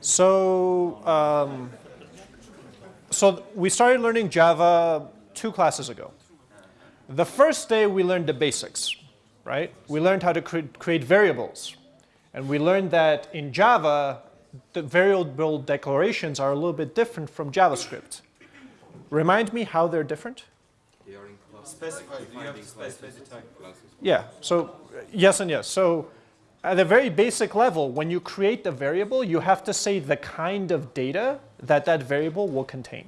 So, um, so we started learning Java two classes ago. The first day we learned the basics, right? We learned how to cre create variables. And we learned that in Java, the variable declarations are a little bit different from JavaScript. Remind me how they're different? They are in Specify, you have to specify classes. Yeah, so yes and yes. So at a very basic level, when you create a variable, you have to say the kind of data that that variable will contain.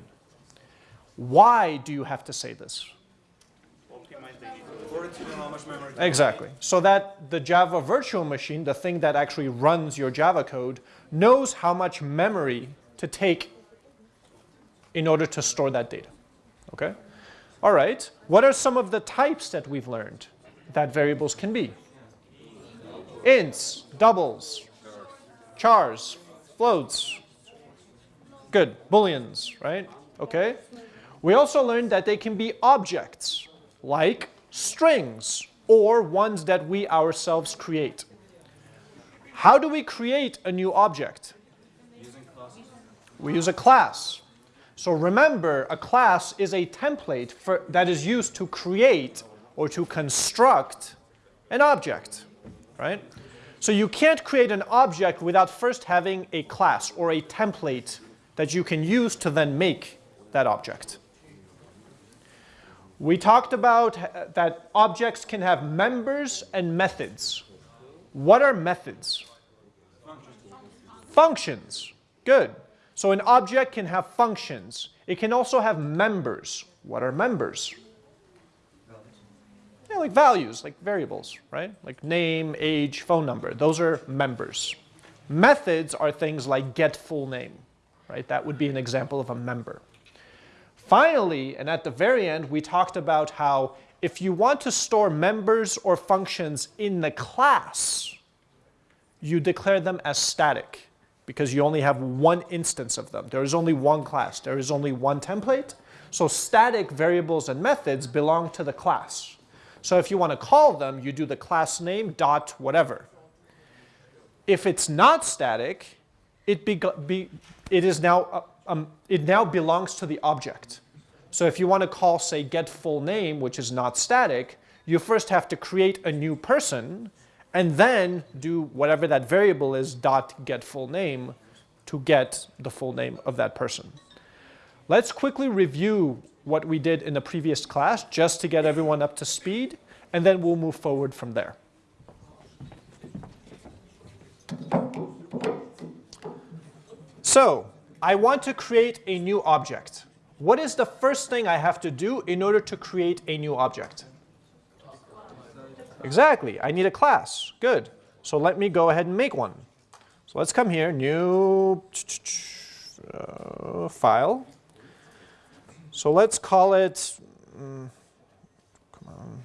Why do you have to say this? Exactly. So that the Java virtual machine, the thing that actually runs your Java code, knows how much memory to take in order to store that data. Okay? All right. What are some of the types that we've learned that variables can be? Ints, doubles, chars, floats. Good. Booleans, right? Okay. We also learned that they can be objects, like strings, or ones that we ourselves create. How do we create a new object? We use a class. So remember, a class is a template for, that is used to create or to construct an object, right? So you can't create an object without first having a class or a template that you can use to then make that object. We talked about uh, that objects can have members and methods. What are methods? Functions. Functions. Good. So an object can have functions. It can also have members. What are members? Yeah, like values, like variables, right? Like name, age, phone number. Those are members. Methods are things like get full name, right? That would be an example of a member. Finally, and at the very end, we talked about how if you want to store members or functions in the class, you declare them as static because you only have one instance of them. There is only one class. There is only one template. So static variables and methods belong to the class. So if you want to call them, you do the class name dot whatever. If it's not static, it, be, be, it, is now, uh, um, it now belongs to the object. So if you want to call, say, get full name, which is not static, you first have to create a new person and then do whatever that variable is dot get full name to get the full name of that person. Let's quickly review what we did in the previous class just to get everyone up to speed, and then we'll move forward from there. So I want to create a new object. What is the first thing I have to do in order to create a new object? Exactly. I need a class. Good. So let me go ahead and make one. So let's come here, new uh, file. So let's call it, um, come on.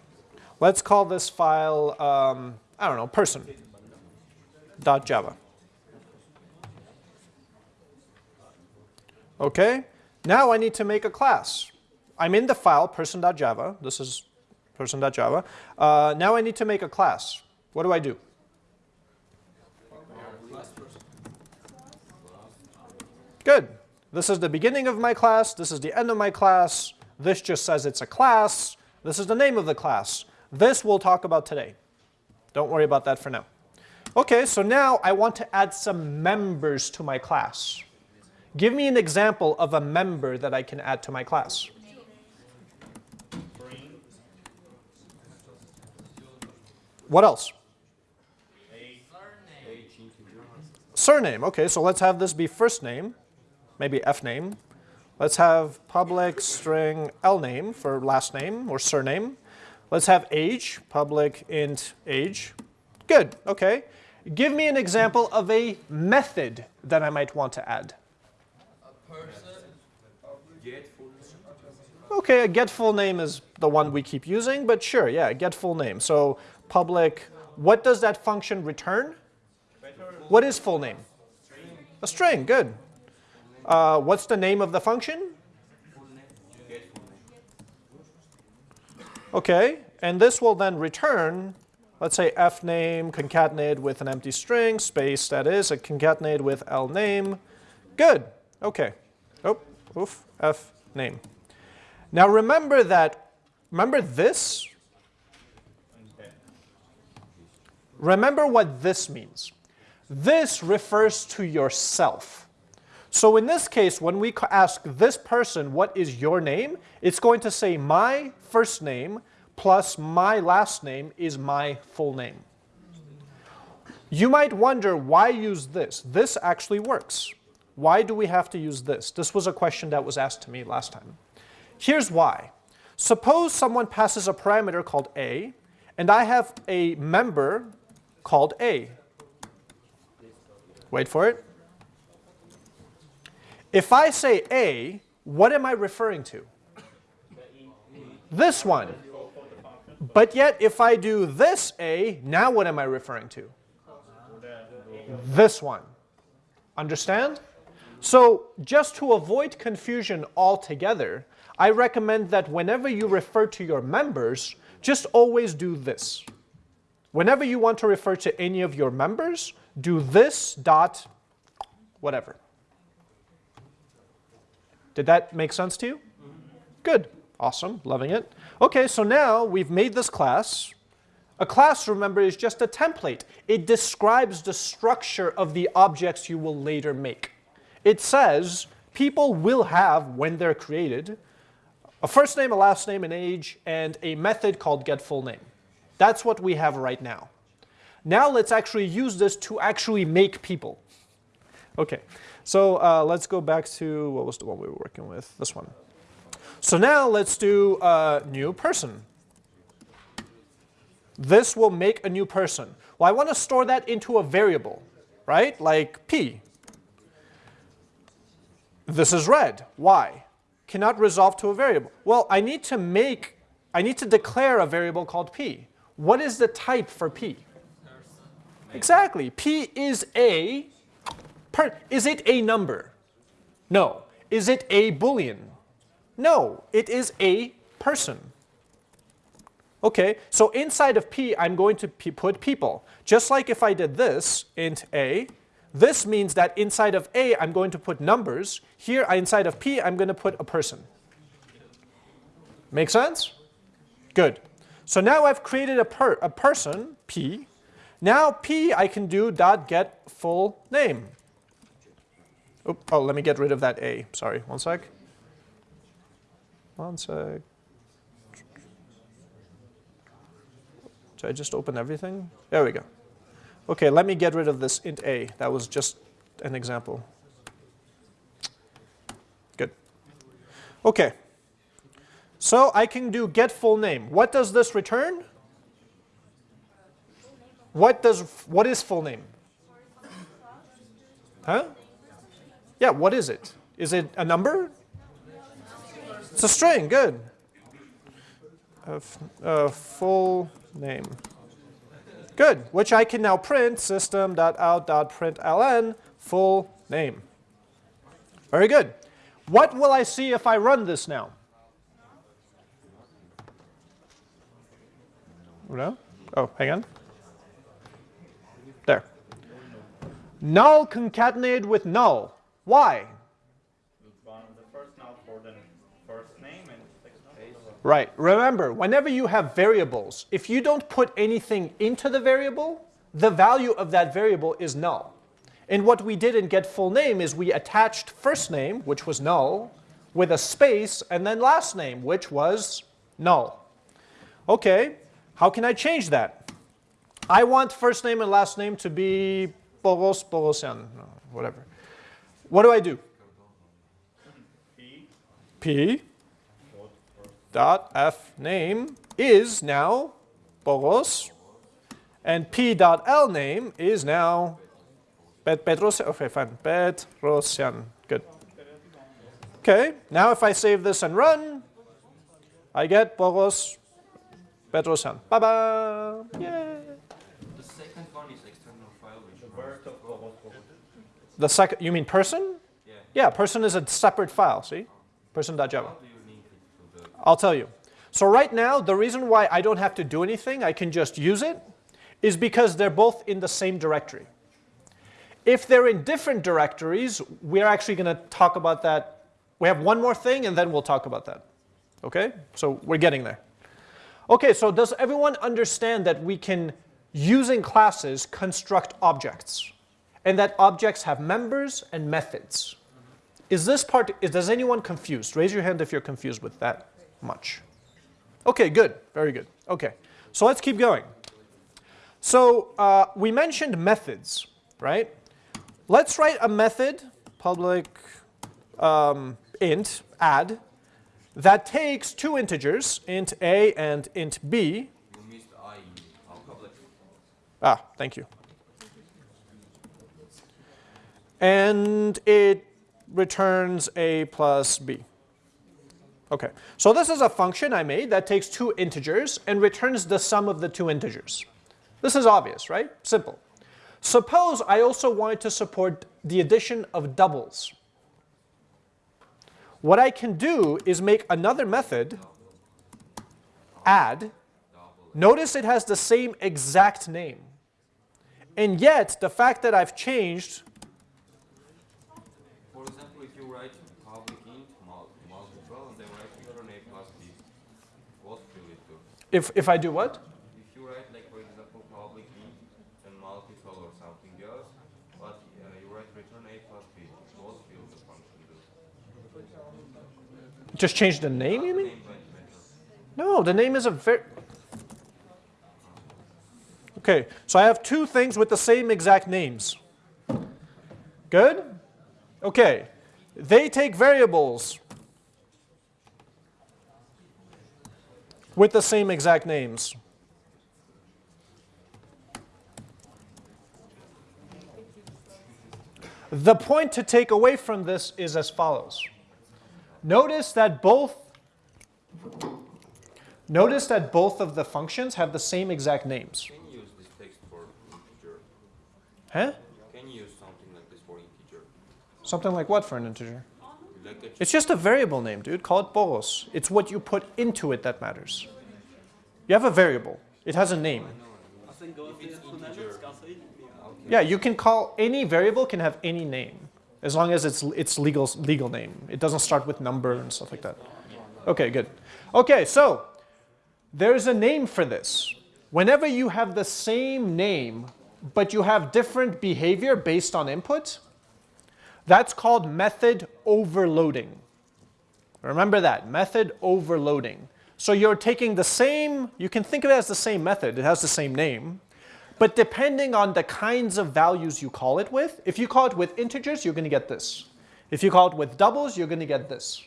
Let's call this file, um, I don't know, person.java. Okay, now I need to make a class. I'm in the file person.java. This is person.java. Uh, now I need to make a class. What do I do? Good. This is the beginning of my class. This is the end of my class. This just says it's a class. This is the name of the class. This we'll talk about today. Don't worry about that for now. Okay, so now I want to add some members to my class. Give me an example of a member that I can add to my class. What else? Surname. Okay, so let's have this be first name, maybe F name. Let's have public string L name for last name or surname. Let's have age, public int age. Good, okay. Give me an example of a method that I might want to add. A person. Okay, a get full name is the one we keep using, but sure, yeah, get full name. So public, what does that function return? What is full name? A string, good. Uh, what's the name of the function? Okay, and this will then return let's say f name concatenated with an empty string, space that is, a concatenated with l name. Good. Okay. Oh, oof, f name. Now remember that, remember this? Remember what this means. This refers to yourself. So in this case, when we ask this person, what is your name? It's going to say my first name plus my last name is my full name. You might wonder why use this. This actually works. Why do we have to use this? This was a question that was asked to me last time. Here's why. Suppose someone passes a parameter called a, and I have a member called a. Wait for it. If I say a, what am I referring to? This one. But yet, if I do this a, now what am I referring to? This one. Understand? So just to avoid confusion altogether, I recommend that whenever you refer to your members, just always do this. Whenever you want to refer to any of your members, do this dot whatever. Did that make sense to you? Good. Awesome. Loving it. Okay, so now we've made this class. A class, remember, is just a template. It describes the structure of the objects you will later make. It says people will have, when they're created, a first name, a last name, an age, and a method called getFullName. That's what we have right now. Now let's actually use this to actually make people. Okay, so uh, let's go back to, what was the one we were working with? This one. So now let's do a new person. This will make a new person. Well, I want to store that into a variable, right? Like p. This is red. Why? Cannot resolve to a variable. Well, I need to make, I need to declare a variable called p. What is the type for p? Exactly. P is a, per, is it a number? No. Is it a boolean? No, it is a person. Okay, so inside of p, I'm going to put people. Just like if I did this, int a, this means that inside of a, I'm going to put numbers. Here, inside of p, I'm going to put a person. Make sense? Good. So now I've created a, per, a person, p. Now p, I can do dot get full name. Oop, oh, let me get rid of that a. Sorry, one sec. One sec. Did I just open everything? There we go. Okay, let me get rid of this int a. That was just an example. Good. Okay. So I can do get full name. What does this return? What does what is full name? Huh? Yeah, what is it? Is it a number? It's a string, good. A, full name. Good, which I can now print system.out.println full name. Very good. What will I see if I run this now? No? Oh, hang on. There. Null concatenated with null. Why? Right. Remember, whenever you have variables, if you don't put anything into the variable, the value of that variable is null. And what we did in get full name is we attached first name, which was null, with a space, and then last name, which was null. Okay, how can I change that? I want first name and last name to be Boros Borosian, whatever. What do I do? P. P dot f name is now Boros, and p dot l name is now Bet Petrosian. Okay, fine. Petrosian. Good. Okay, now if I save this and run, I get Boros Petrosian. Bye bye. Yay. The second one is external file. Which The second, you mean person? Yeah. Yeah, person is a separate file. See, person.java. How do you link it to the? I'll tell you. So right now, the reason why I don't have to do anything, I can just use it, is because they're both in the same directory. If they're in different directories, we're actually going to talk about that. We have one more thing, and then we'll talk about that. Okay? So we're getting there. Okay, so does everyone understand that we can, using classes, construct objects? And that objects have members and methods. Is this part, is, does anyone confused? Raise your hand if you're confused with that much. Okay, good, very good. Okay, so let's keep going. So uh, we mentioned methods, right? Let's write a method, public um, int, add, that takes two integers, int a and int b. You missed I, public. Ah, thank you. And it returns a plus b. Okay, so this is a function I made that takes two integers and returns the sum of the two integers. This is obvious, right? Simple. Suppose I also wanted to support the addition of doubles. What I can do is make another method, add. Notice it has the same exact name. And yet, the fact that I've changed, For example, if you write public int mul multiple and then write return a plus b, what will it do? If, if I do what? If you write like for example public int and multiple or something else, but uh, you write return a plus b, what will the function do? Just change the name, you mean? Name won't matter. No, the name is a very... Okay, so I have two things with the same exact names. Good? Okay, they take variables with the same exact names. The point to take away from this is as follows. Notice that both Notice that both of the functions have the same exact names. Can you use this text for integer? Huh? Can you use something like this for integer? Something like what for an integer? It's just a variable name, dude. Call it boros. It's what you put into it that matters. You have a variable. It has a name. Yeah, you can call any variable can have any name as long as it's its legal legal name. It doesn't start with number and stuff like that. Okay, good. Okay, so there's a name for this. Whenever you have the same name but you have different behavior based on input, that's called method overloading. Remember that, method overloading. So you're taking the same, you can think of it as the same method, it has the same name, but depending on the kinds of values you call it with, if you call it with integers, you're going to get this. If you call it with doubles, you're going to get this.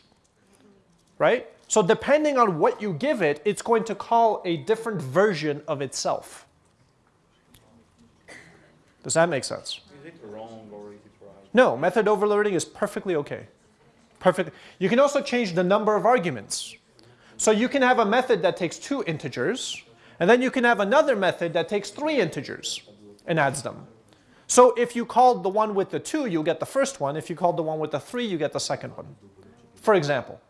Right? So depending on what you give it, it's going to call a different version of itself. Does that make sense? Is it wrong or? No, method overloading is perfectly okay. Perfect. You can also change the number of arguments. So you can have a method that takes two integers, and then you can have another method that takes three integers and adds them. So if you called the one with the two, you'll get the first one. If you called the one with the three, you get the second one, for example.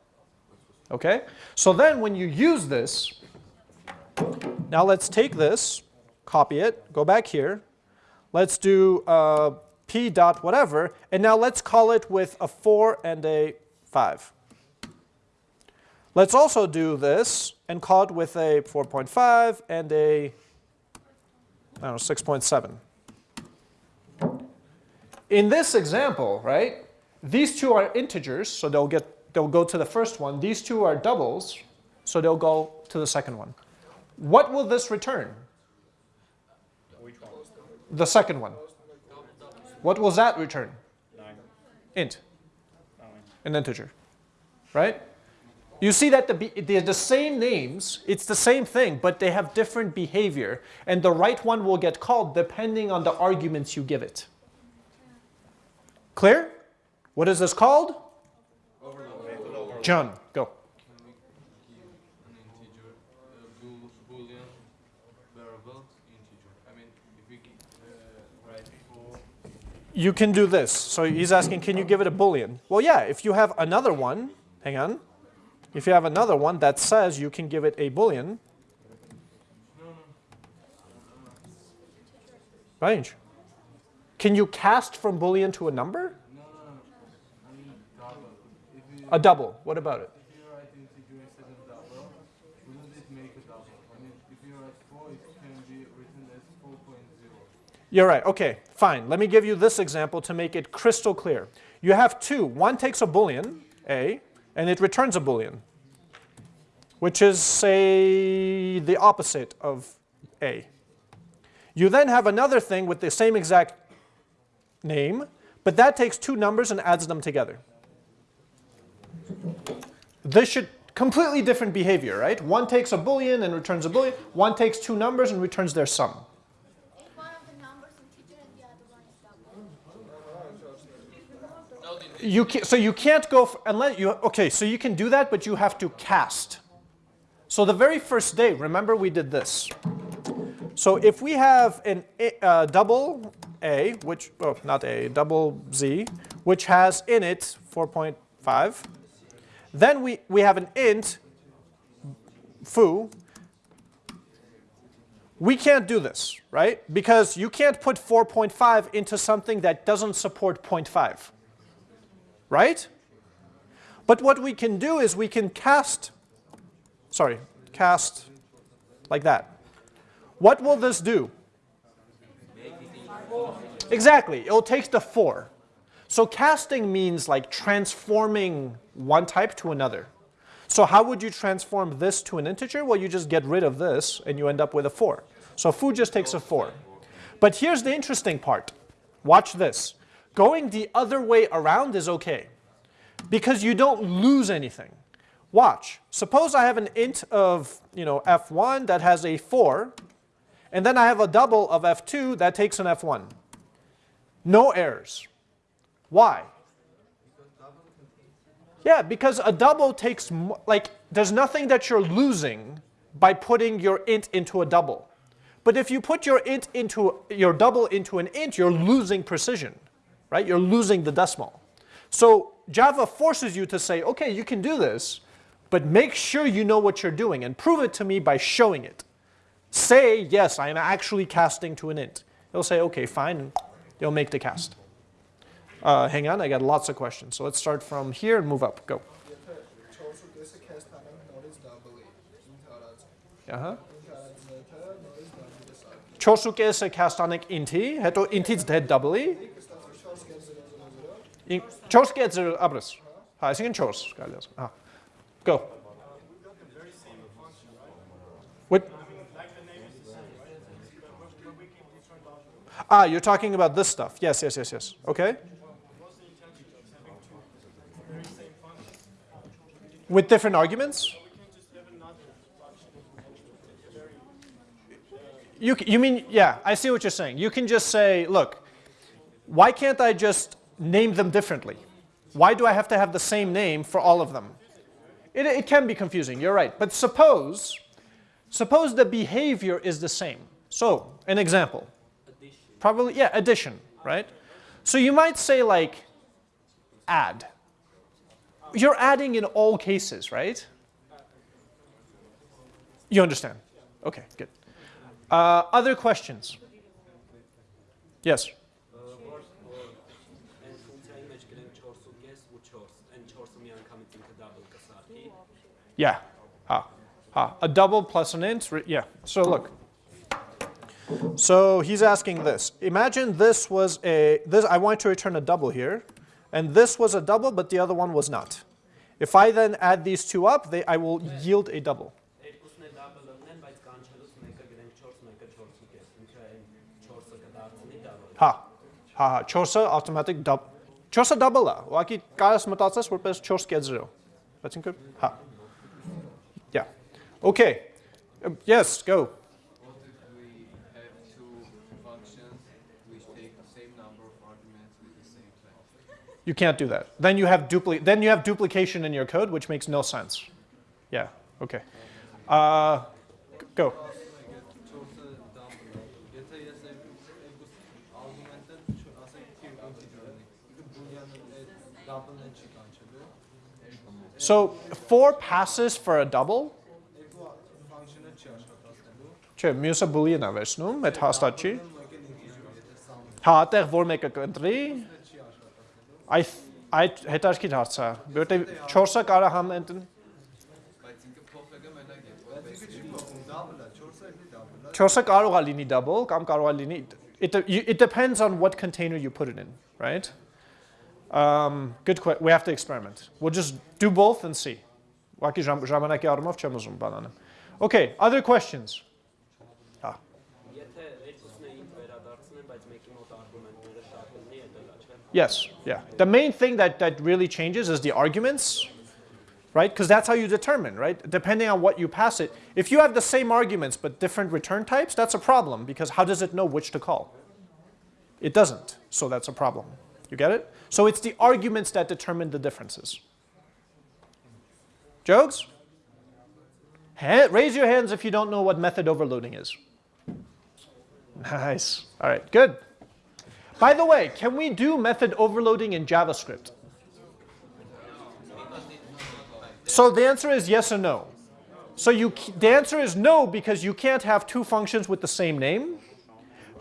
Okay? So then when you use this, now let's take this, copy it, go back here. Let's do uh, p dot whatever, and now let's call it with a 4 and a 5. Let's also do this and call it with a 4.5 and a I don't know, 6.7. In this example, right, these two are integers, so they'll, get, they'll go to the first one. These two are doubles, so they'll go to the second one. What will this return? The second one. What will that return? Nine. Int, Nine. an integer, right? You see that the, they're the same names, it's the same thing, but they have different behavior, and the right one will get called depending on the arguments you give it. Clear? What is this called? John, go. Can we give an integer uh, bool- boolean variable integer? I mean, if we gi- uh, write four, You can do this. So he's asking, can you give it a boolean? Well, yeah, if you have another one, hang on. If you have another one that says you can give it a boolean, Range. Can you cast from boolean to a number? No, no, no. I mean double. You A double. What about it? if you write integer instead of double, wouldn't it make a double? I mean, if you write four, it can be written as 4.0. You're right. Okay, fine. Let me give you this example to make it crystal clear. You have two. One takes a boolean, a, and it returns a boolean, which is, say, the opposite of a. You then have another thing with the same exact name, but that takes two numbers and adds them together. This should completely different behavior, right? One takes a boolean and returns a boolean. One takes two numbers and returns their sum. If one of the numbers integer and the other one is double. You can, so you can't go unless you okay. So you can do that, but you have to cast. So the very first day, remember we did this. So if we have an uh, double a, which oh not a double z, which has in it 4.5, then we we have an int foo. We can't do this, right? Because you can't put 4.5 into something that doesn't support 0.5 right? But what we can do is we can cast, sorry, cast like that. What will this do? Exactly, it'll take the 4. So casting means like transforming one type to another. So how would you transform this to an integer? Well, you just get rid of this and you end up with a 4. So foo just takes a 4. But here's the interesting part. Watch this. Going the other way around is okay because you don't lose anything. Watch. Suppose I have an int of you know, f1 that has a 4, and then I have a double of f2 that takes an f1. No errors. Why? Yeah, because a double takes, like, there's nothing that you're losing by putting your int into a double. But if you put your int into, your double into an int, you're losing precision, right? You're losing the decimal. So Java forces you to say, okay, you can do this, but make sure you know what you're doing and prove it to me by showing it. Say, yes, I am actually casting to an int. They'll say, okay, fine, and they'll make the cast. Uh, hang on, I got lots of questions. So let's start from here and move up, go. Uh-huh. Chosuke se a inti, heto inti z doubly. Chors gets abres. Ha, es ingin chors. Ah. Go. What? Ah, you're talking about this stuff. Yes, yes, yes, yes. Okay. With different arguments? You, you mean, yeah, I see what you're saying. You can just say, look, why can't I just name them differently? Why do I have to have the same name for all of them? It, it can be confusing, you're right. But suppose, suppose the behavior is the same. So, an example. Probably, yeah, addition, right? So you might say like, add. You're adding in all cases, right? You understand? Okay, good. Uh, other questions? Yes. Yeah. Ah. Ah. A double plus an int. re- Yeah. So look. So he's asking this. Imagine this was a this. I want to return a double here, and this was a double, but the other one was not. If I then add these two up, they, I will yield a double. Erkus ne double nen բայց կանչելուց մեկը գրենք չորս մեկը չորսու կես։ Ինքը այն չորսը կդարձնի double։ Ha. Ha ha. Չորսը automatic double. Չորսը double-ը։ Ուղղակի կարես մտածես որպես 4 կետ 0։ Բայց ինքը հա։ Yeah. Okay. Uh, yes, go. What if we have two functions which take the same number of arguments with the same type? You can't do that. Then you have dupli- then you have duplication in your code, which makes no sense. Yeah. Okay. Uh, go. So four passes for a double. Չէ, մյուսը boolean է վերցնում, այդ հաստատ չի։ Հա, այդտեղ որ մեկը կընտրի, այդ այդ հետարքիր հարց է, որտեղ 4-ը կարա համ ընտրի։ Բայց ինքը փոխվելը մենակ է։ Բայց ինքը չի փոխվում, double-ը, 4-ը էլի double-ը։ 4-ը կարող է լինի double կամ կարող է լինի it, it depends on what container you put it in, right? Um, good question. We have to experiment. We'll just do both and see. Ուղղակի ժամ- ժամանակի առումով չեմ ուզում բան անեմ։ Okay, other questions? Եթե երկուսն է int վերադարձնեն, բայց մեկի մոտ արգումենտները շատ լինի, դա լա, չէ՞։ Yes, yeah. The main thing that, that really changes is the arguments, right? Because that's how you determine, right? Depending on what you pass it. If you have the same arguments but different return types, that's a problem because how does it know which to call? It doesn't, so that's a problem. You get it? So it's the arguments that determine the differences. Jokes? Ha- raise your hands if you don't know what method overloading is. Nice. All right, good. By the way, can we do method overloading in JavaScript? So the answer is yes or no. So you, the answer is no because you can't have two functions with the same name.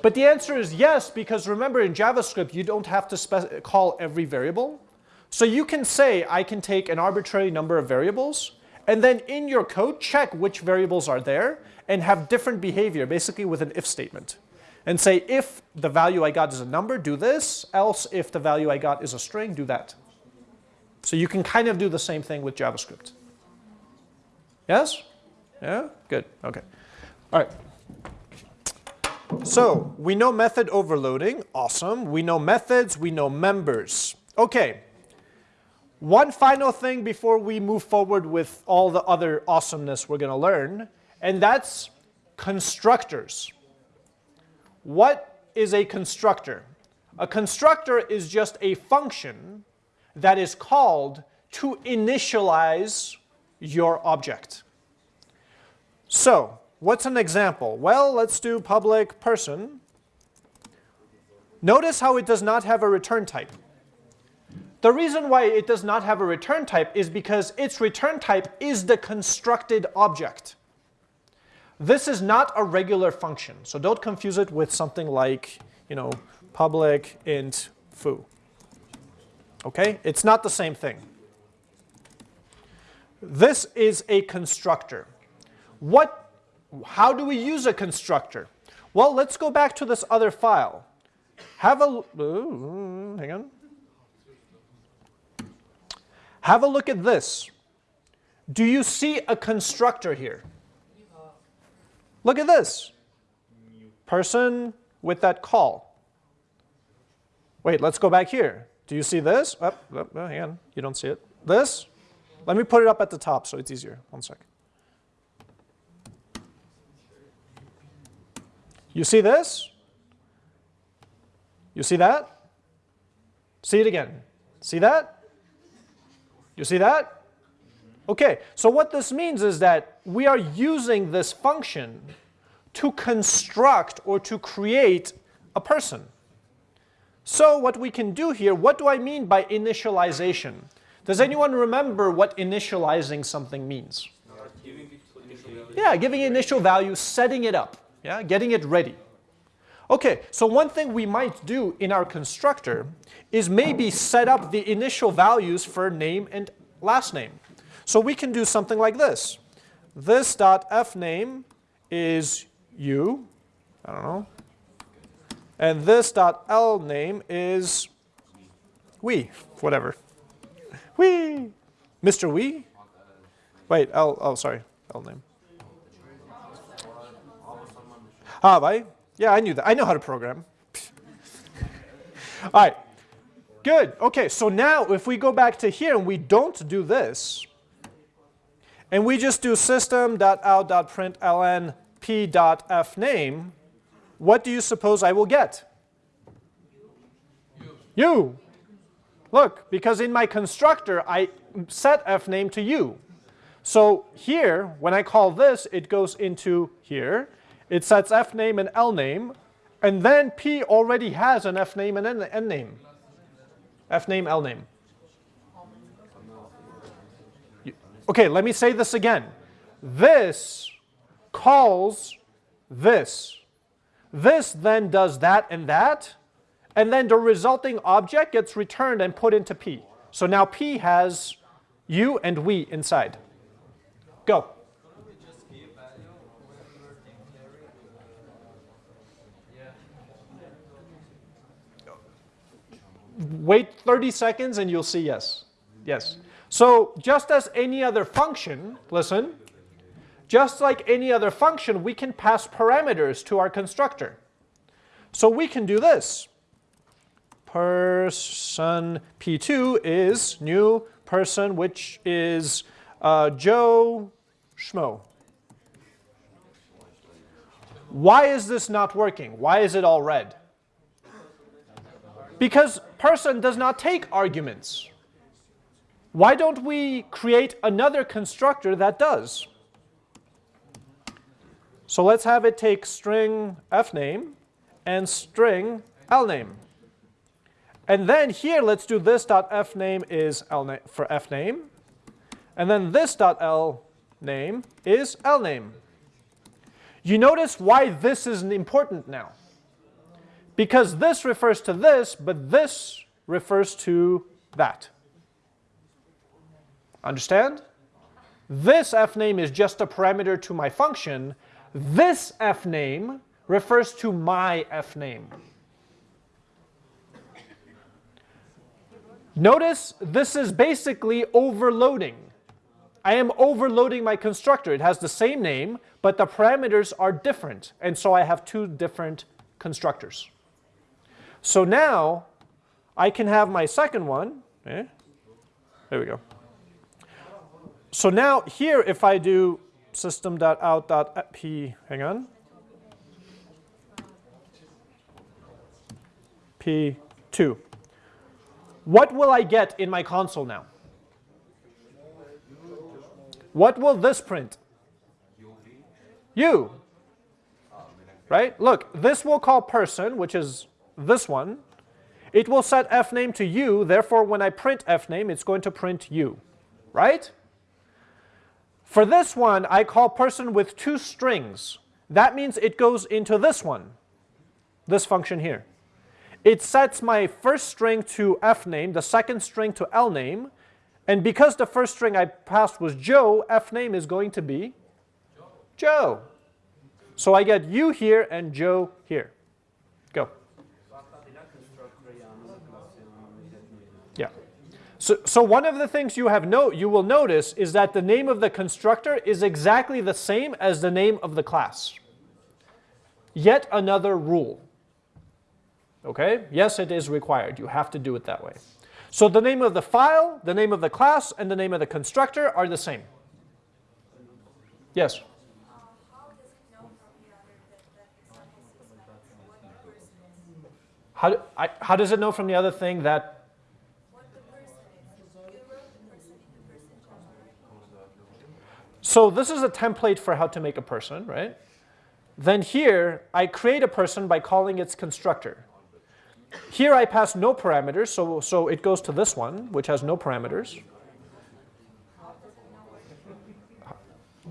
But the answer is yes because remember in JavaScript you don't have to call every variable. So you can say I can take an arbitrary number of variables and then in your code check which variables are there and have different behavior basically with an if statement. And say if the value I got is a number, do this, else if the value I got is a string, do that. So you can kind of do the same thing with JavaScript. Yes? Yeah? Good. Okay. All right. So we know method overloading. Awesome. We know methods. We know members. Okay. One final thing before we move forward with all the other awesomeness we're going to learn, and that's constructors. What is a constructor? A constructor is just a function that is called to initialize your object. So, what's an example? Well, let's do public person. Notice how it does not have a return type. The reason why it does not have a return type is because its return type is the constructed object. This is not a regular function, so don't confuse it with something like, you know, public int foo. Okay? It's not the same thing. This is a constructor. What, how do we use a constructor? Well, let's go back to this other file. Have a, ooh, hang on. Have a look at this. Do you see a constructor here? Look at this. Person with that call. Wait, let's go back here. Do you see this? Oh, oh, hang on, you don't see it. This? Let me put it up at the top so it's easier. One sec. You see this? You see that? See it again. See that? You see that? Okay, so what this means is that we are using this function to construct or to create a person. So what we can do here, what do I mean by initialization? Does anyone remember what initializing something means? Yeah, giving initial value, setting it up, yeah, getting it ready. Okay, so one thing we might do in our constructor is maybe set up the initial values for name and last name. So we can do something like this. This dot f name is you, I don't know, and this dot l name is we, whatever. We, Mr. We. Wait, L. Oh, sorry, L name. Ah, right. Yeah, I knew that. I know how to program. All right. Good. Okay, so now if we go back to here and we don't do this, and we just do system.out.println p.fname, what do you suppose I will get? You. Look, because in my constructor, I set fname to you. So here, when I call this, it goes into here. It sets f name and l name, and then p already has an f name and n, n name. fname, lname. You- Okay, let me say this again. This calls this. This then does that and that, and then the resulting object gets returned and put into P. So now P has you and we inside. Go. Couldn't we just give value when we were declaring? Yeah. Wait 30 seconds and you'll see yes. Yes. So just as any other function, listen, just like any other function, we can pass parameters to our constructor. So we can do this. Person P2 is new person, which is uh, Joe Schmo. Why is this not working? Why is it all red? Because person does not take arguments. Why don't we create another constructor that does? So let's have it take string fname and string lname. And then here, let's do this dot fname is lname for fname. And then this dot lname is lname. You notice why this is important now. Because this refers to this, but this refers to that. Understand? This f name is just a parameter to my function. This f name refers to my f name. Notice this is basically overloading. I am overloading my constructor. It has the same name, but the parameters are different. And so I have two different constructors. So now I can have my second one. Eh? There we go. So now here, if I do system.out.p, hang on, p2. What will I get in my console now? What will this print? You. Right? Look, this will call person, which is this one. It will set fname to you, therefore when I print fname, it's going to print you. Right? For this one, I call person with two strings. That means it goes into this one, this function here. It sets my first string to fname, the second string to lname, and because the first string I passed was Joe, fname is going to be Joe. So I get you here and Joe here. Go. Yeah. So, so one of the things you have you will notice is that the name of the constructor is exactly the same as the name of the class. Yet another rule. Okay? Yes, it is required. You have to do it that way. So the name of the file, the name of the class, and the name of the constructor are the same. Yes? How, I, how does it know from the other thing that So this is a template for how to make a person, right? Then here, I create a person by calling its constructor. Here I pass no parameters, so, so it goes to this one, which has no parameters.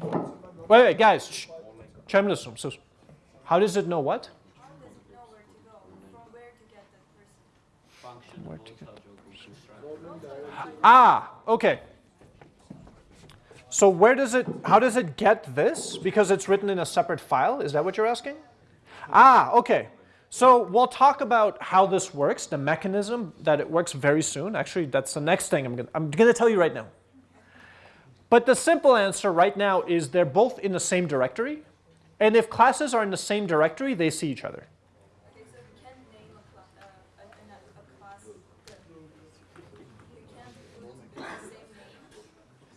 Wait, wait, guys. Shh. So, how does it know what? Where to get the person? Ah, okay. So where does it, how does it get this? Because it's written in a separate file, is that what you're asking? Ah, okay. So we'll talk about how this works, the mechanism that it works very soon. Actually, that's the next thing I'm going I'm to tell you right now. But the simple answer right now is they're both in the same directory. And if classes are in the same directory, they see each other.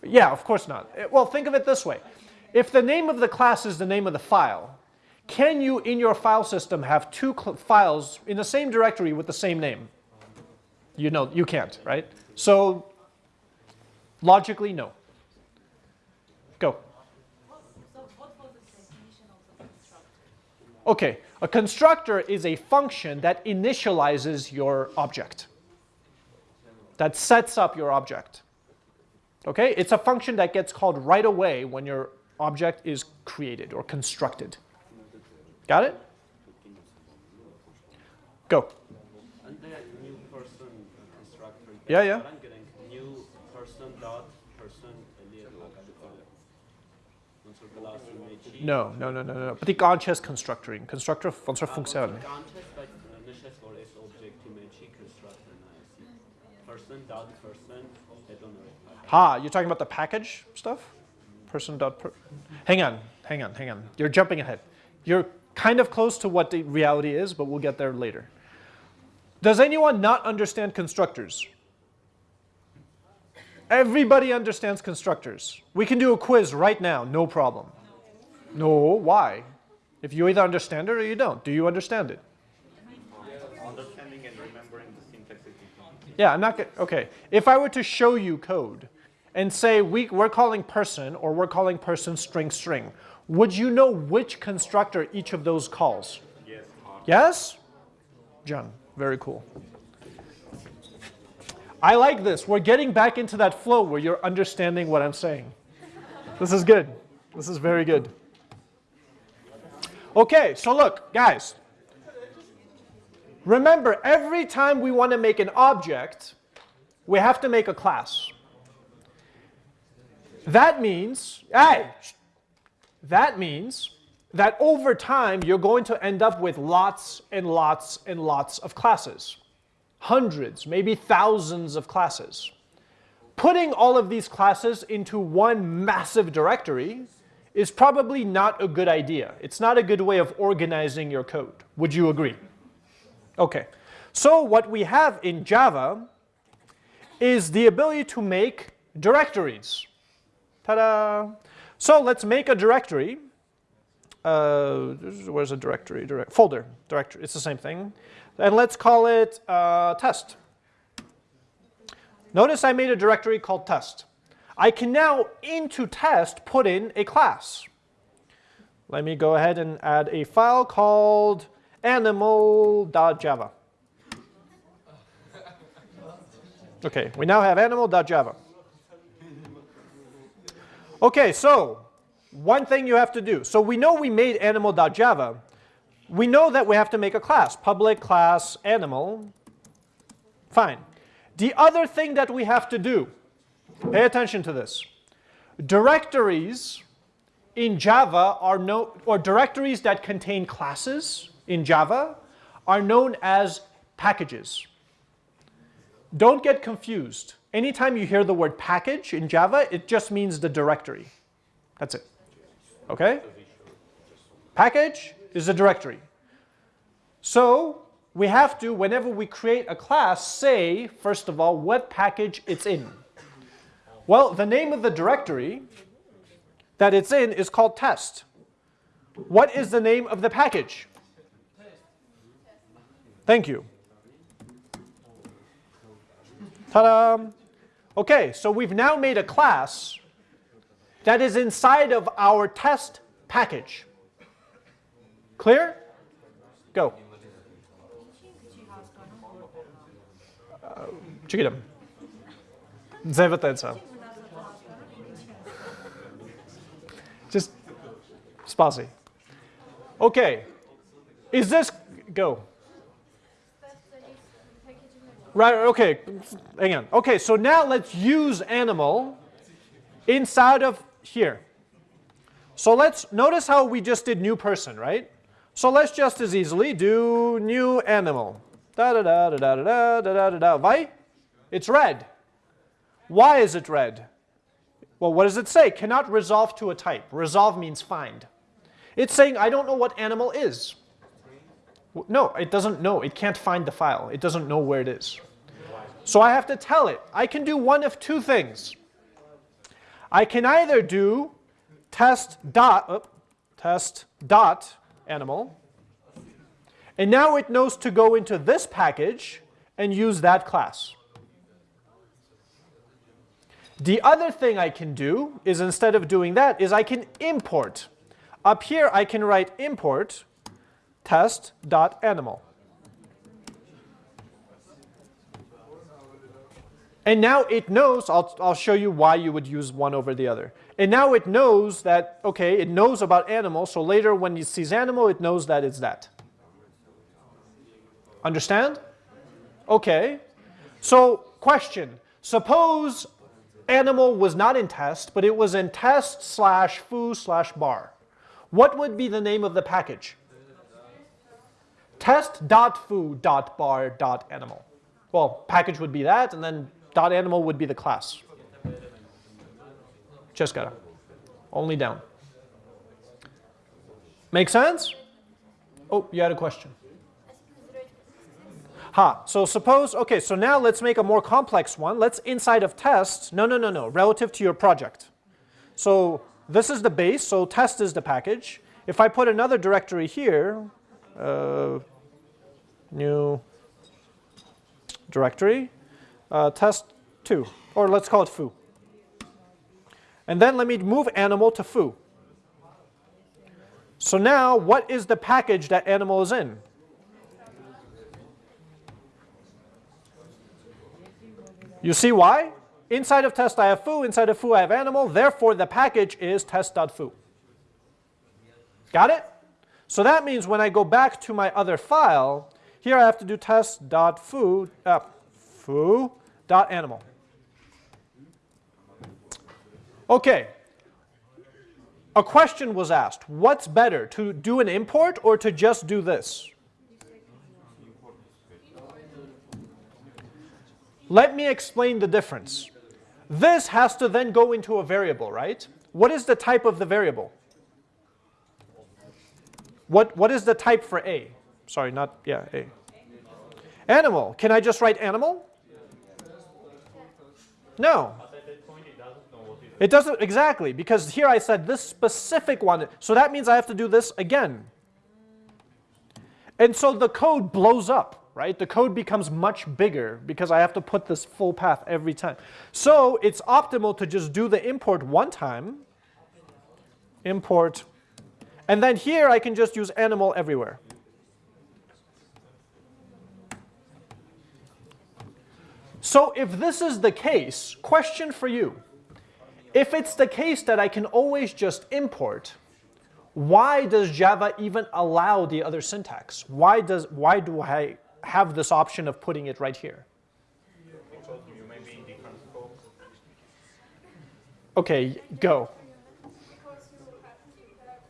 Yeah, of course not. Eh, well, think of it this way. If the name of the class is the name of the file, can you in your file system have two files in the same directory with the same name? You know, you can't, right? So logically, no. Go. Okay, a constructor is a function that initializes your object, that sets up your object. Okay, it's a function that gets called right away when your object is created or constructed. Got it? Go. Yeah, yeah. No, no, no, no, no. But the ganches constructor, constructor von zur Funktion. Ganches, weil nicht das Wort ist Person dot Ha, you're talking about the package stuff? Person dot per hang on, hang on, hang on. You're jumping ahead. You're kind of close to what the reality is, but we'll get there later. Does anyone not understand constructors? Everybody understands constructors. We can do a quiz right now, no problem. No, why? If you either understand it or you don't. Do you understand it? Understanding and remembering the syntax. Yeah, I'm not okay. If I were to show you code and say we, we're calling person or we're calling person string string, would you know which constructor each of those calls? Yes. Yes? John, very cool. I like this. We're getting back into that flow where you're understanding what I'm saying. This is good. This is very good. Okay, so look, guys. Remember, every time we want to make an object, we have to make a class. That means, hey, that means that over time you're going to end up with lots and lots and lots of classes. Hundreds, maybe thousands of classes. Putting all of these classes into one massive directory is probably not a good idea. It's not a good way of organizing your code. Would you agree? Okay. So what we have in Java is the ability to make directories. Ta-da! So let's make a directory. Uh, where's a directory? Direct, folder, directory. It's the same thing. And let's call it uh, test. Notice I made a directory called test. I can now, into test, put in a class. Let me go ahead and add a file called animal.java. Okay, we now have animal.java. Okay, so one thing you have to do. So we know we made animal.java. We know that we have to make a class, public class animal. Fine. The other thing that we have to do, pay attention to this. Directories in Java are no, or directories that contain classes in Java are known as packages. Don't get confused. Anytime you hear the word package in Java, it just means the directory. That's it. Okay? Package is a directory. So we have to, whenever we create a class, say, first of all, what package it's in. Well, the name of the directory that it's in is called test. What is the name of the package? Thank you. Ta-da! Okay, so we've now made a class that is inside of our test package. Clear? Go. Чекидам. Завертеться. Just spazzy. Okay. Is this go? Right, okay, hang on. Okay, so now let's use animal inside of here. So let's notice how we just did new person, right? So let's just as easily do new animal. Da da da da da da da da da da. Why? It's red. Why is it red? Well, what does it say? Cannot resolve to a type. Resolve means find. It's saying I don't know what animal is. No, it doesn't know. It can't find the file. It doesn't know where it is. So I have to tell it. I can do one of two things. I can either do test dot, test dot animal, and now it knows to go into this package and use that class. The other thing I can do is instead of doing that is I can import. Up here I can write import test.animal. And now it knows, I'll, I'll show you why you would use one over the other. And now it knows that, okay, it knows about animal, so later when it sees animal, it knows that it's that. Understand? Okay. So, question. Suppose animal was not in test, but it was in test slash foo slash bar. What would be the name of the package? Test.foo.bar.animal. Well, package would be that, and then animal would be the class. Just gotta. Only down. Make sense? Oh, you had a question. Ha, so suppose, okay, so now let's make a more complex one. Let's inside of test, no, no, no, no, relative to your project. So this is the base, so test is the package. If I put another directory here, uh, new directory, uh, test2, or let's call it foo. And then let me move animal to foo. So now, what is the package that animal is in? You see why? Inside of test I have foo, inside of foo I have animal, therefore the package is test.foo. Got it? So that means when I go back to my other file, here I have to do test.foo, uh, foo.animal. Okay. A question was asked, what's better, to do an import or to just do this? Let me explain the difference. This has to then go into a variable, right? What is the type of the variable? What, what is the type for A? Sorry, not, yeah, A. Animal. Can I just write animal? No. It doesn't, exactly, because here I said this specific one, so that means I have to do this again. And so the code blows up, right? The code becomes much bigger because I have to put this full path every time. So it's optimal to just do the import one time, import, and then here I can just use animal everywhere. So if this is the case, question for you. If it's the case that I can always just import, why does Java even allow the other syntax? Why, does, why do I have this option of putting it right here? Because you may be in different scopes. Okay, go. Because you have, you have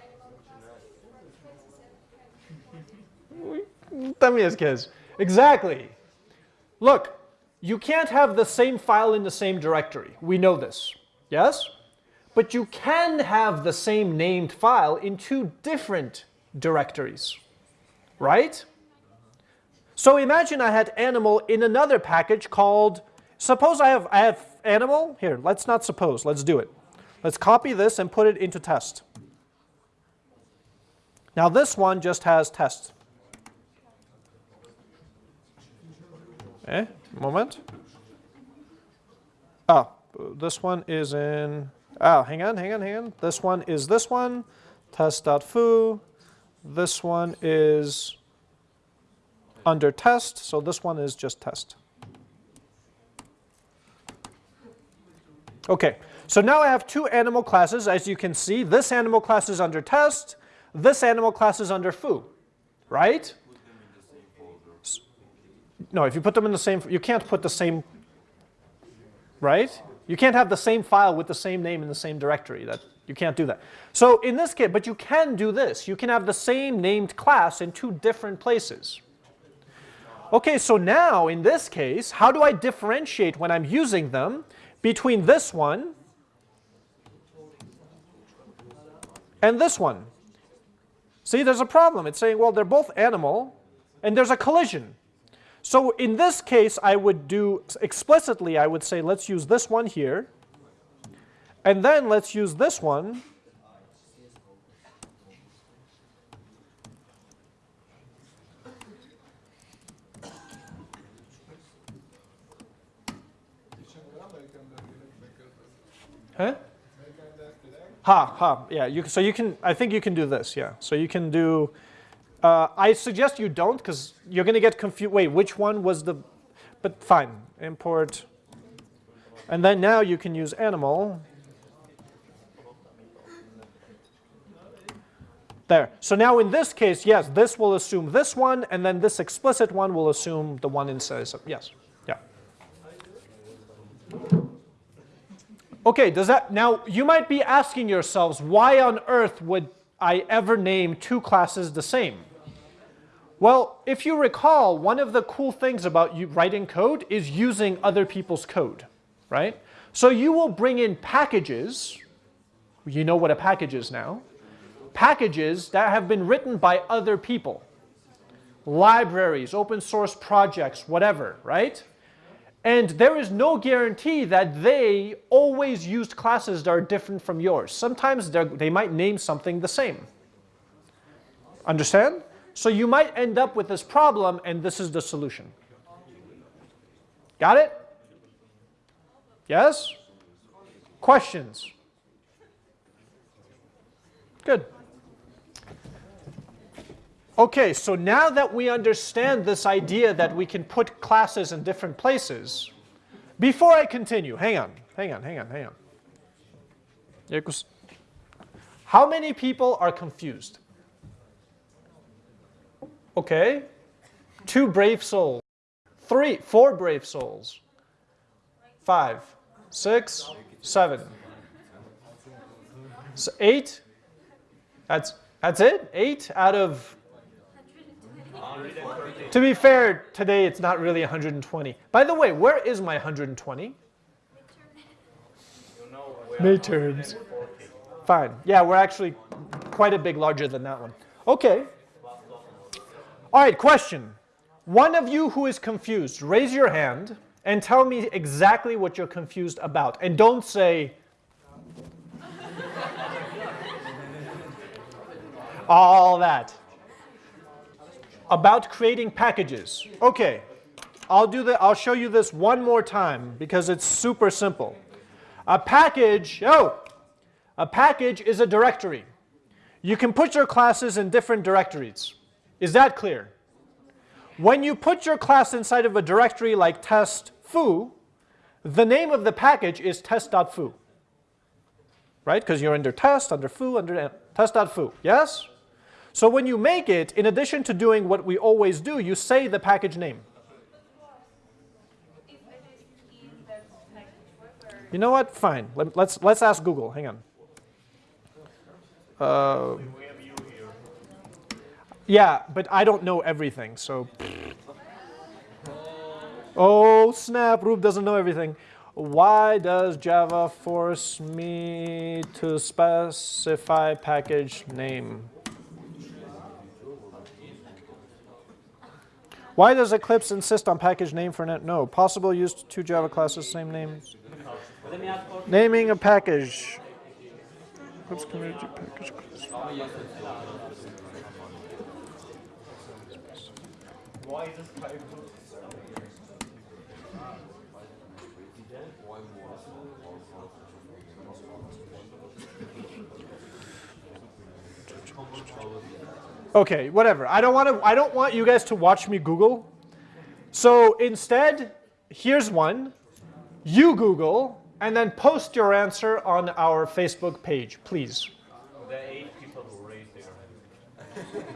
animal classes for 27 También kids. Exactly. Look, you can't have the same file in the same directory. We know this. Yes? But you can have the same named file in two different directories. Right? So imagine I had animal in another package called, suppose I have, I have animal, here, let's not suppose, let's do it. Let's copy this and put it into test. Now this one just has test. Eh, moment. Oh, this one is in, oh, hang on, hang on, hang on. This one is this one, test.foo. This one is under test, so this one is just test. Okay, so now I have two animal classes. As you can see, this animal class is under test, this animal class is under foo, right? No, if you put them in the same, you can't put the same, right? You can't have the same file with the same name in the same directory. That You can't do that. So in this case, but you can do this. You can have the same named class in two different places. Okay, so now in this case, how do I differentiate when I'm using them between this one and this one? See, there's a problem. It's saying, well, they're both animal, and there's a collision. So in this case, I would do, explicitly, I would say, let's use this one here, and then let's use this one Huh? Ha, ha, yeah, you, so you can, I think you can do this, yeah. So you can do, uh, I suggest you don't because you're going to get confused. Wait, which one was the, but fine, import. And then now you can use animal. There. So now in this case, yes, this will assume this one, and then this explicit one will assume the one inside. So yes. Yeah. Okay, does that, now you might be asking yourselves, why on earth would I ever name two classes the same? Well, if you recall, one of the cool things about you writing code is using other people's code, right? So you will bring in packages, you know what a package is now, packages that have been written by other people. Libraries, open source projects, whatever, right? And there is no guarantee that they always used classes that are different from yours. Sometimes they might name something the same. Understand? So you might end up with this problem and this is the solution. Got it? Yes? Questions? Good. Okay, so now that we understand this idea that we can put classes in different places, before I continue, hang on, hang on, hang on, hang on. How many people are confused? Okay, two brave souls, three, four brave souls, five, six, seven, so eight, that's, that's it? Eight out of to be fair, today it's not really 120. By the way, where is my 120? Midterms. Fine. Yeah, we're actually quite a bit larger than that one. Okay. All right, question. One of you who is confused, raise your hand and tell me exactly what you're confused about. And don't say, all that about creating packages. Okay, I'll do that. I'll show you this one more time because it's super simple. A package, oh, a package is a directory. You can put your classes in different directories. Is that clear? When you put your class inside of a directory like test foo, the name of the package is test.foo. Right? Because you're under test, under foo, under test.foo. Yes? So when you make it, in addition to doing what we always do, you say the package name. You know what? Fine. Let, let's let's ask Google. Hang on. Uh, yeah, but I don't know everything, so. Oh snap! Rube doesn't know everything. Why does Java force me to specify package name? Why does Eclipse insist on package name for net? No. Possible use two Java classes, same names. Naming a package. Package class. Why is this type Okay, whatever. I don't want to I don't want you guys to watch me Google. So instead, here's one. You Google and then post your answer on our Facebook page, please. The eight people who raised their hand.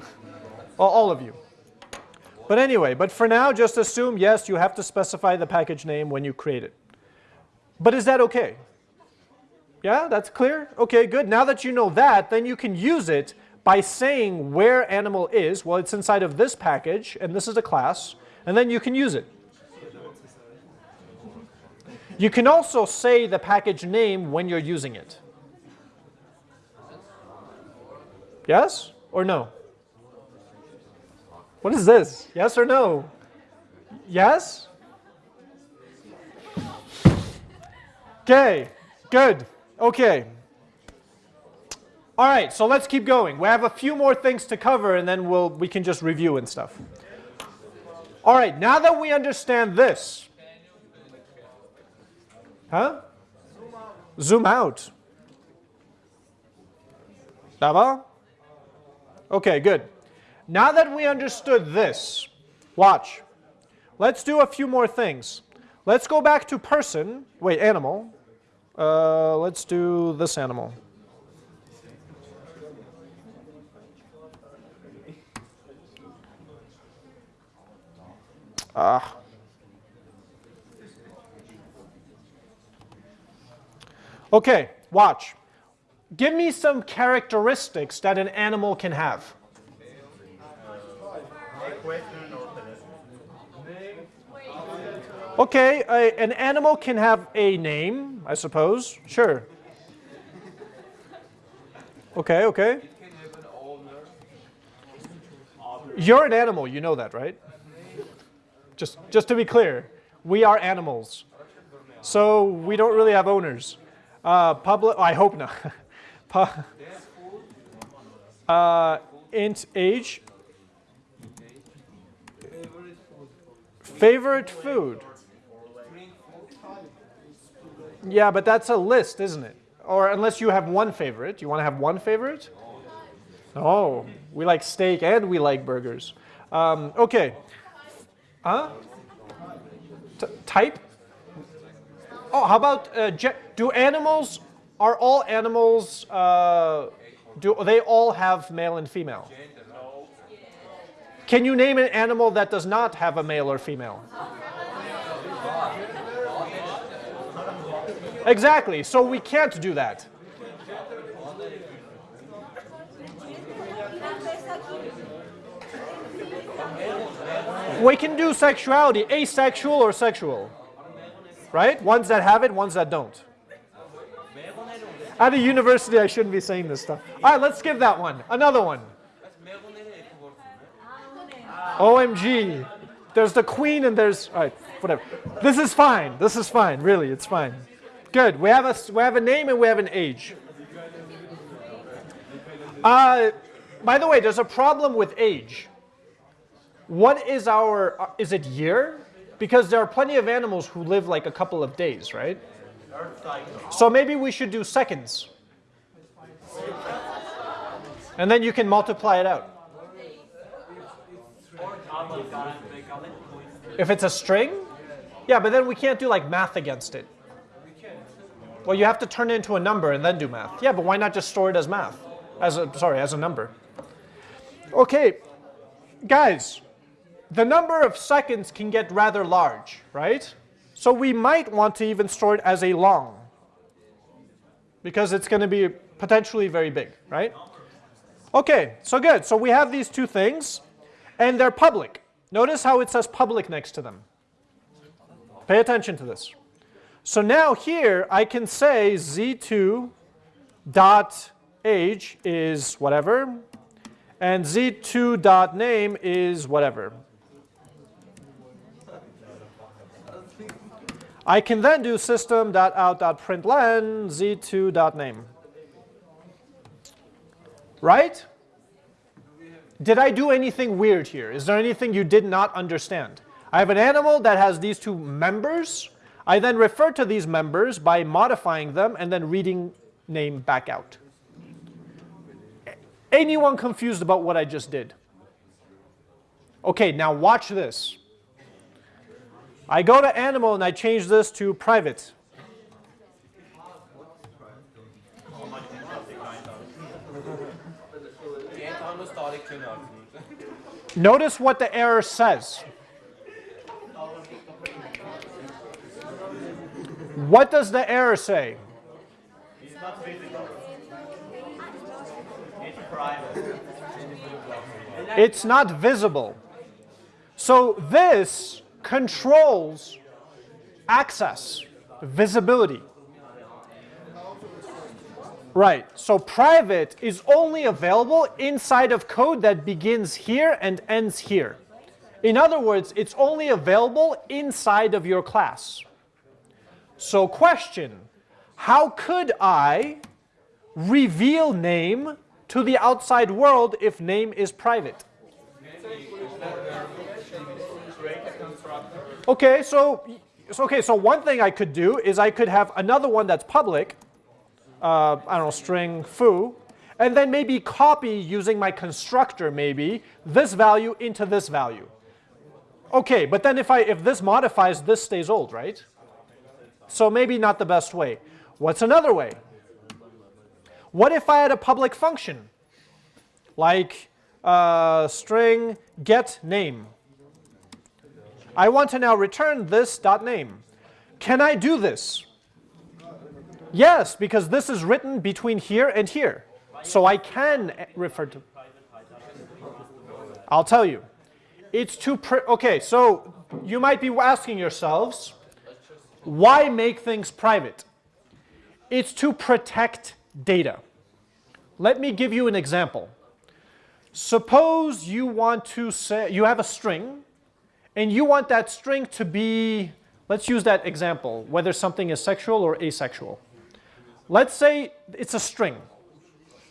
Well, all of you. But anyway, but for now, just assume, yes, you have to specify the package name when you create it. But is that okay? Yeah, that's clear? Okay, good. Now that you know that, then you can use it by saying where animal is, well, it's inside of this package, and this is a class, and then you can use it. You can also say the package name when you're using it. Yes or no? What is this? Yes or no? Yes? Okay, good. Okay. All right, so let's keep going. We have a few more things to cover and then we'll, we can just review and stuff. All right, now that we understand this. Huh? Zoom out. Daba? Okay, good. Now that we understood this, watch. Let's do a few more things. Let's go back to person, wait, animal. Uh, let's do this animal. Ah. Okay, watch. Give me some characteristics that an animal can have. Okay, a, an animal can have a name, I suppose. Sure. Okay, okay. You're an animal, you know that, right? Just, just to be clear, we are animals. So we don't really have owners. Uh, public, I hope not. Uh, int age. Favorite food. Yeah, but that's a list, isn't it? Or unless you have one favorite. You want to have one favorite? Oh, we like steak and we like burgers. Um, okay. Huh? T- type? Oh, how about uh, do animals? Are all animals? Uh, do they all have male and female? Can you name an animal that does not have a male or female? Exactly. So we can't do that. We can do sexuality, asexual or sexual. Right? Ones that have it, ones that don't. At a university, I shouldn't be saying this stuff. All right, let's skip that one. Another one. OMG. There's the queen and there's, all right, whatever. This is fine. This is fine. Really, it's fine. Good. We have a, we have a name and we have an age. Uh, by the way, there's a problem with age. What is our, uh, is it year? Because there are plenty of animals who live like a couple of days, right? So maybe we should do seconds. And then you can multiply it out. If it's a string? Yeah, but then we can't do like math against it. Well, you have to turn it into a number and then do math. Yeah, but why not just store it as math? As a, sorry, as a number. Okay, guys, the number of seconds can get rather large, right? So we might want to even store it as a long because it's going to be potentially very big, right? Okay, so good. So we have these two things and they're public. Notice how it says public next to them. Pay attention to this. So now here I can say z2 dot age is whatever, and z2 dot name is whatever. I can then do system dot out dot println z2 dot name. Right? Did I do anything weird here? Is there anything you did not understand? I have an animal that has these two members. I then refer to these members by modifying them and then reading name back out. Anyone confused about what I just did? Okay, now watch this. I go to animal and I change this to private. Notice what the error says. What does the error say? It's not visible. It's private. It's not visible. So this controls access, visibility. Right, so private is only available inside of code that begins here and ends here. In other words, it's only available inside of your class. So question, how could I reveal name to the outside world if name is private? Okay, so, okay, so one thing I could do is I could have another one that's public, uh, I don't know, string foo, and then maybe copy using my constructor maybe this value into this value. Okay, but then if I if this modifies, this stays old, right? So maybe not the best way. What's another way? What if I had a public function like uh, string get name? I want to now return this dot name. Can I do this? Yes, because this is written between here and here. So I can refer to. I'll tell you. It's to, pr- okay, so you might be asking yourselves, why make things private? It's to protect data. Let me give you an example. Suppose you want to say, you have a string, and you want that string to be, let's use that example, whether something is sexual or asexual. Let's say it's a string,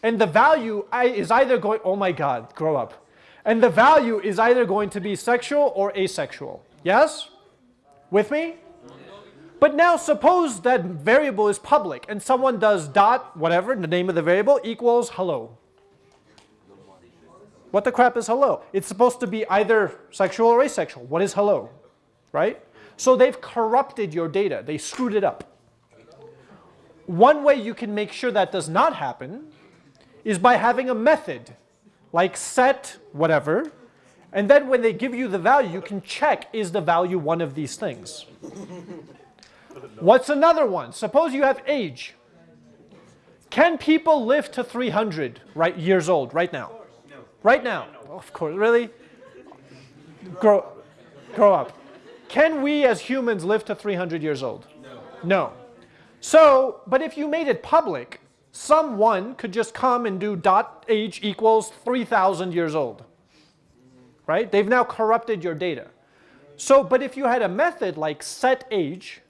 and the value is either going, oh my god, grow up. And the value is either going to be sexual or asexual. Yes? With me? But now suppose that variable is public and someone does dot whatever, the name of the variable equals hello. What the crap is hello? It's supposed to be either sexual or asexual. What is hello? Right? So they've corrupted your data. They screwed it up. One way you can make sure that does not happen is by having a method like set whatever, and then when they give you the value, you can check is the value one of these things. What's another one? Suppose you have age. Can people live to 300 right, years old right now? No. Right now? Of course, really? Grow, grow up. Can we as humans live to 300 years old? No. So, but if you made it public, someone could just come and do dot age equals 3,000 years old. Right? They've now corrupted your data. So, but if you had a method like set age,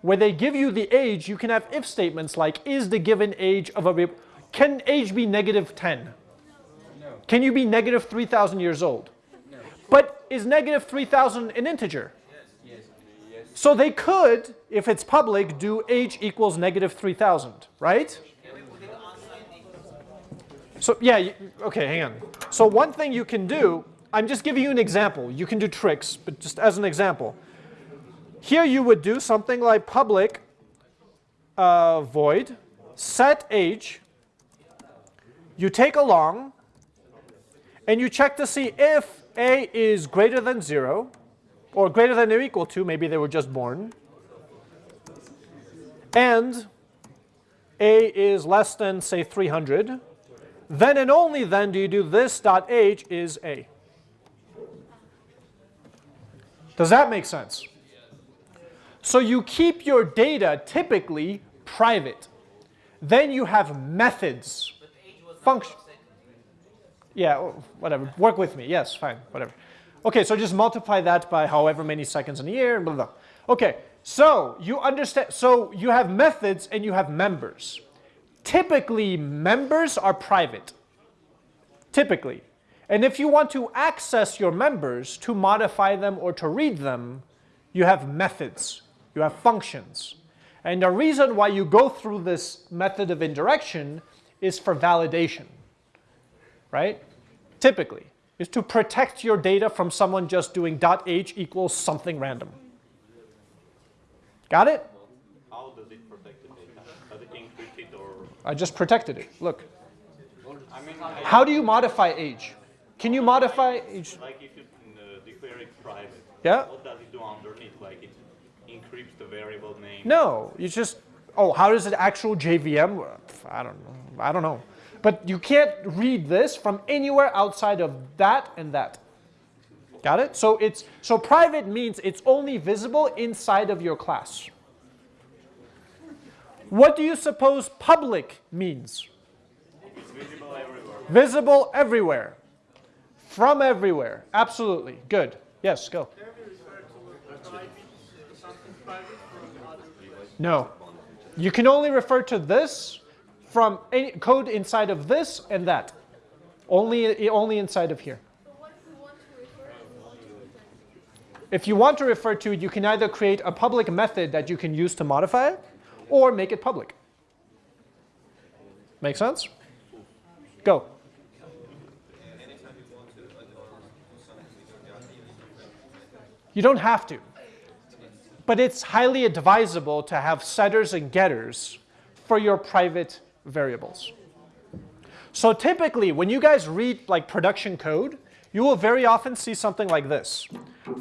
where they give you the age, you can have if statements like, is the given age of a, can age be negative 10? No. Can you be negative 3,000 years old? No. But is negative 3,000 an integer? So they could, if it's public, do age equals negative 3,000, right? So yeah, okay, hang on. So one thing you can do, I'm just giving you an example. You can do tricks, but just as an example. Here you would do something like public uh, void set age. You take a long, and you check to see if a is greater than zero, or greater than or equal to, maybe they were just born, and a is less than, say, 300, then and only then do you do this dot age is a. Does that make sense? So you keep your data typically private. Then you have methods. Function. Yeah, whatever. Work with me. Yes, fine, whatever. Okay, so just multiply that by however many seconds in a year, blah, blah. Okay, so you understand, so you have methods and you have members. Typically, members are private. Typically. And if you want to access your members to modify them or to read them, you have methods, you have functions. And the reason why you go through this method of indirection is for validation, right? Typically, is to protect your data from someone just doing dot .h equals something random. Got it? How does it protect the data? Does it encrypt it or? I just protected it. Look. I mean, I- How do you modify age? Can you modify age? like if you uh, declare it private. Yeah? What does it do underneath? Like it encrypts the variable name. No, you just, oh, how does it actual JVM? I don't know. I don't know. But you can't read this from anywhere outside of that and that. Got it? So it's so private means it's only visible inside of your class. What do you suppose public means? It's visible everywhere. Visible everywhere. From everywhere. Absolutely. Good. Yes, go. No. You can only refer to this from any code inside of this and that. Only, only inside of here. If you want to refer to it, you can either create a public method that you can use to modify it, or make it public. Make sense? Go. You don't have to. But it's highly advisable to have setters and getters for your private variables. So typically, when you guys read like production code, you will very often see something like this.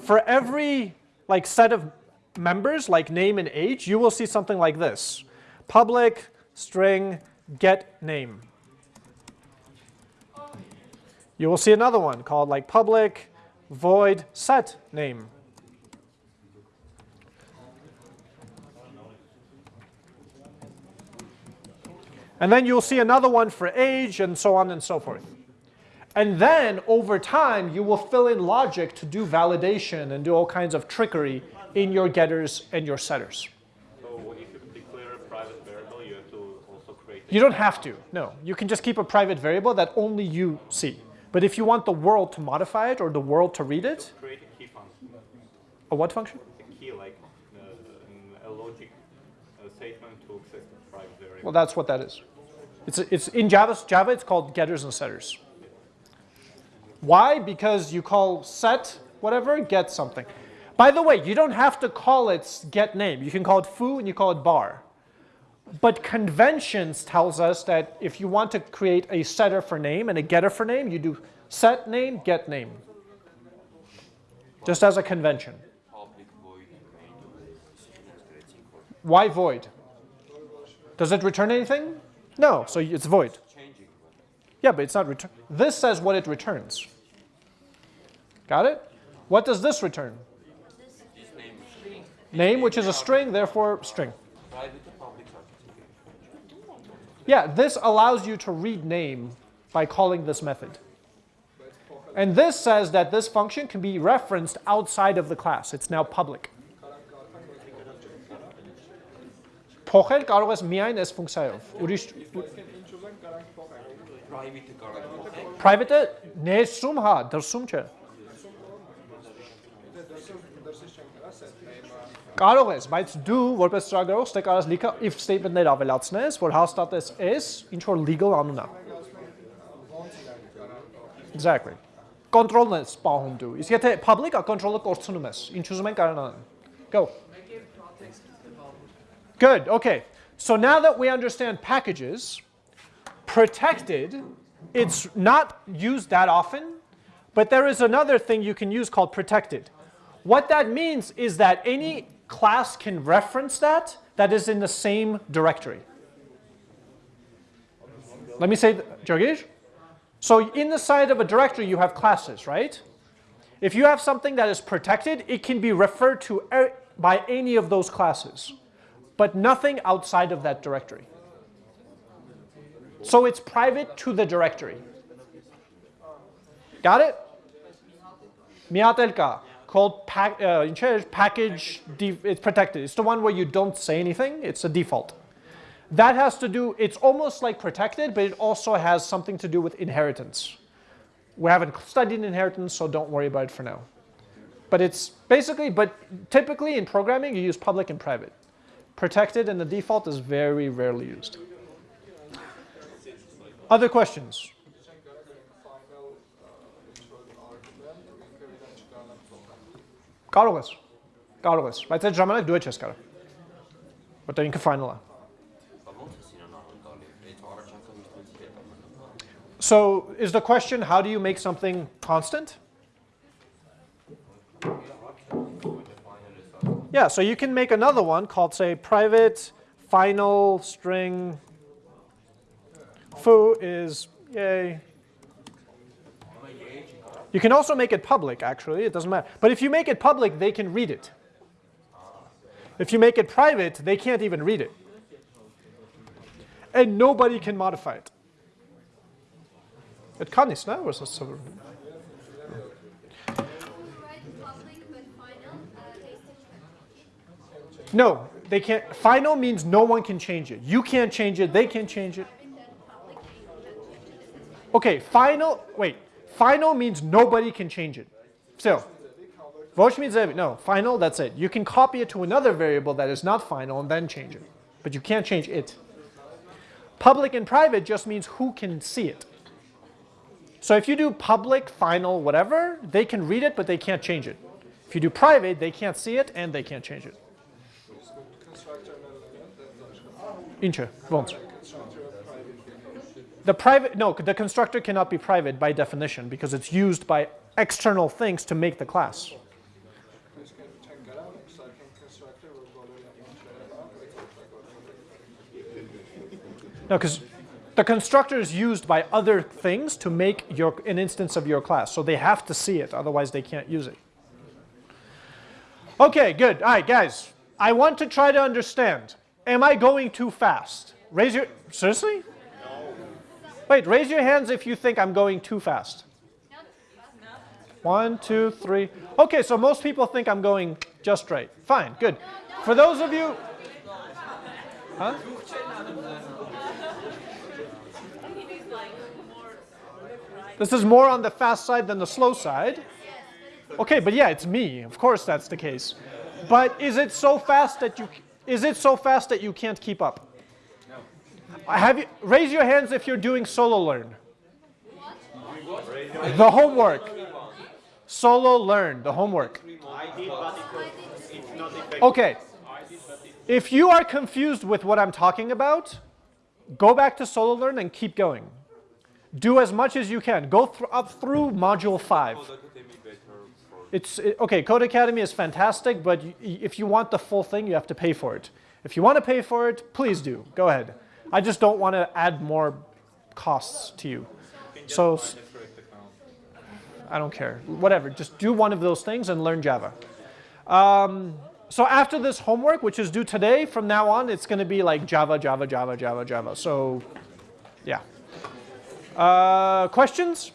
For every like set of members, like name and age, you will see something like this. Public string get name. You will see another one called like public void set name. And then you'll see another one for age and so on and so forth. And then over time, you will fill in logic to do validation and do all kinds of trickery in your getters and your setters. So if you declare a private variable, you have to also create. You don't have to, no. You can just keep a private variable that only you see. But if you want the world to modify it or the world to read it, create a key function, a what function? a key like uh, a logic uh, statement to access the private variable. Well, that's what that is. It's, it's in Java, Java, it's called getters and setters. Why? Because you call set whatever, get something. By the way, you don't have to call it get name. You can call it foo and you call it bar. But conventions tells us that if you want to create a setter for name and a getter for name, you do set name, get name. Just as a convention. Public void main integrating or Why void? Does it return anything? No, so it's void. Yeah, but it's not return. This says what it returns. Got it? What does this return? Name which is a string, therefore string. Yeah, this allows you to read name by calling this method. And this says that this function can be referenced outside of the class. It's now public. Փոխել կարող ես միայն այս ֆունկցիայով։ Ուրիշ Private-ը կարող եք փոխել։ private-ը ներսում, հա, դրսում չէ։ Կարող ես, բայց դու որպես ծրագրող ստե կարաս լիքը if statement-ներ ավելացնես, որ հաստատես s ինչ որ legal անուն է։ Ոնց իրանք կարան փոխել։ Exactly. Control-ն ես պահում դու։ Իսկ եթե public-ը control-ը կորցնում ես, ինչ ուզում են կարող անեն։ Go. Good. Okay. So now that we understand packages, protected, it's not used that often, but there is another thing you can use called protected. What that means is that any class can reference that that is in the same directory. Let me say, Jyogesh? So in the side of a directory, you have classes, right? If you have something that is protected, it can be referred to eh, by any of those classes, but nothing outside of that directory. So it's private to the directory. Got it? Miatelka, called pack, uh, in package, it's protected. It's the one where you don't say anything, it's a default. That has to do, it's almost like protected, but it also has something to do with inheritance. We haven't studied inheritance, so don't worry about it for now. But it's basically, but typically in programming, you use public and private Protected and the default is very rarely used. Other questions? Չենք կարա final ինչ որ argument ինքը իրեն չկարողանք փոխել։ Կարող ես։ Կարող ես, բայց այդ ժամանակ դու ես կարող։ Որտեղ ինքը final է։ Բա ո՞նց է սիրան անկալի։ Այդ առաջարկը միշտ ինձ հետ ամենը։ So is the question, how do you make something constant? Yeah, so you can make another one called, say, private final string foo is yay. You can also make it public, actually, it doesn't matter. But if you make it public, they can read it. If you make it private, they can't even read it. And nobody can modify it. It kann nicht, ne? Was ist so? Who write public but final, uh, they still can. No, they can't. Final means no one can change it. You can't change it, they can change it. Okay, final, wait. Final means nobody can change it. Still. Vosh means no, final, that's it. You can copy it to another variable that is not final and then change it. But you can't change it. Public and private just means who can see it. So if you do public, final, whatever, they can read it, but they can't change it. If you do private, they can't see it and they can't change it. constructor element private The private, no, the constructor cannot be private by definition because it's used by external things to make the class. No, because the constructor is used by other things to make your, an instance of your class. So they have to see it, otherwise they can't use it. Okay, good. All right, guys. I want to try to understand. Am I going too fast? Raise your, seriously? No. Wait, raise your hands if you think I'm going too fast. One, two, three. Okay, so most people think I'm going just right. Fine, good. For those of you, huh? This is more on the fast side than the slow side. Okay, but yeah, it's me. Of course that's the case. But is it so fast that you is it so fast that you can't keep up? No. Have you raise your hands if you're doing Sololearn. What? The homework. Sololearn, the homework. Okay. If you are confused with what I'm talking about, go back to Sololearn and keep going. Do as much as you can. Go thr up through module 5. It's it- okay, Codecademy is fantastic, but if you want the full thing, you have to pay for it. If you want to pay for it, please do. Go ahead. I just don't want to add more costs to you. So I don't care. Whatever. Just do one of those things and learn Java. Um, so after this homework, which is due today, from now on, it's going to be like Java, Java, Java, Java, Java. So, yeah. Uh, questions?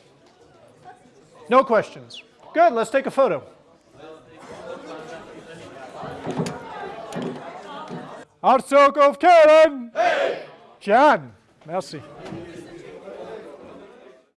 No questions. Good. Let's take a photo. Artsok of Karen. Jan. Merci.